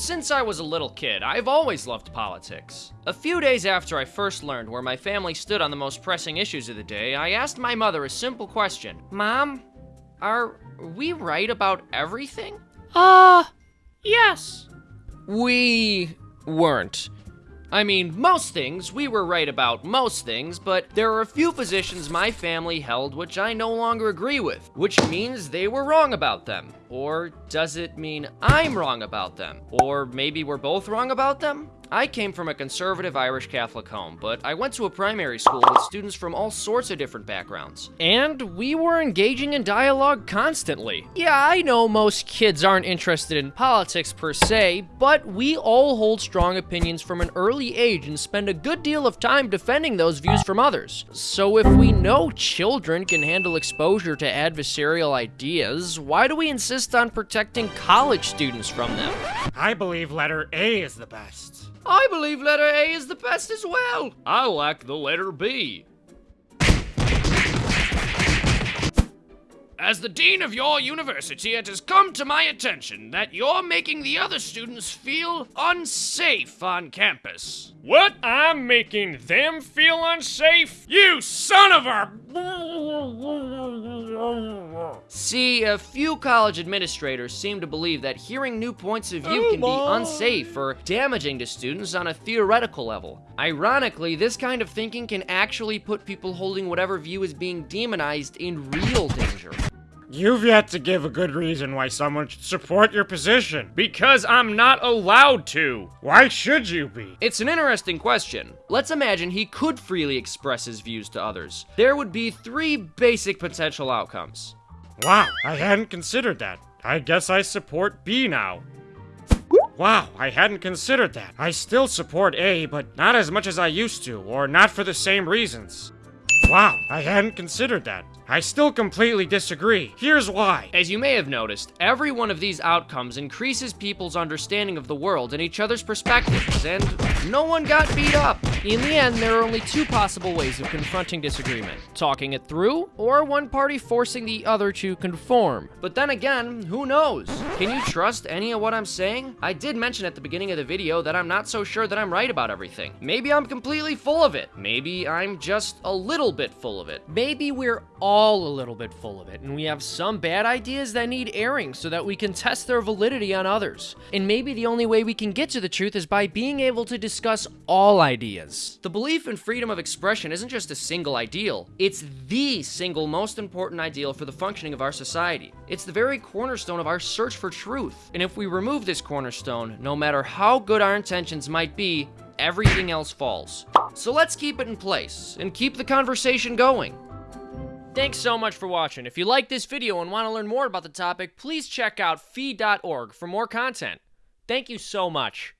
Since I was a little kid, I've always loved politics. A few days after I first learned where my family stood on the most pressing issues of the day, I asked my mother a simple question Mom, are we right about everything? Uh, yes. We weren't. I mean, most things, we were right about most things, but there are a few positions my family held which I no longer agree with, which means they were wrong about them. Or does it mean I'm wrong about them? Or maybe we're both wrong about them? I came from a conservative Irish Catholic home, but I went to a primary school with students from all sorts of different backgrounds. And we were engaging in dialogue constantly. Yeah, I know most kids aren't interested in politics per se, but we all hold strong opinions from an early age and spend a good deal of time defending those views from others. So if we know children can handle exposure to adversarial ideas, why do we insist on protecting college students from them? I believe letter A is the best. I believe letter A is the best as well. I like the letter B. As the dean of your university, it has come to my attention that you're making the other students feel unsafe on campus. What? I'm making them feel unsafe? You son of a. See, a few college administrators seem to believe that hearing new points of view oh, can be unsafe or damaging to students on a theoretical level. Ironically, this kind of thinking can actually put people holding whatever view is being demonized in real danger. You've yet to give a good reason why someone should support your position. Because I'm not allowed to. Why should you be? It's an interesting question. Let's imagine he could freely express his views to others. There would be three basic potential outcomes. Wow, I hadn't considered that. I guess I support B now. Wow, I hadn't considered that. I still support A, but not as much as I used to, or not for the same reasons. Wow, I hadn't considered that. I still completely disagree. Here's why. As you may have noticed, every one of these outcomes increases people's understanding of the world and each other's perspectives, and no one got beat up. In the end, there are only two possible ways of confronting disagreement talking it through, or one party forcing the other to conform. But then again, who knows? Can you trust any of what I'm saying? I did mention at the beginning of the video that I'm not so sure that I'm right about everything. Maybe I'm completely full of it. Maybe I'm just a little bit full of it. Maybe we're all a little bit full of it, and we have some bad ideas that need airing so that we can test their validity on others. And maybe the only way we can get to the truth is by being able to discuss all ideas. The belief in freedom of expression isn't just a single ideal, it's the single most important ideal for the functioning of our society. It's the very cornerstone of our search for truth. And if we remove this cornerstone, no matter how good our intentions might be, everything else falls. So let's keep it in place and keep the conversation going. Thanks so much for watching. If you like this video and want to learn more about the topic, please check out fee.org for more content. Thank you so much.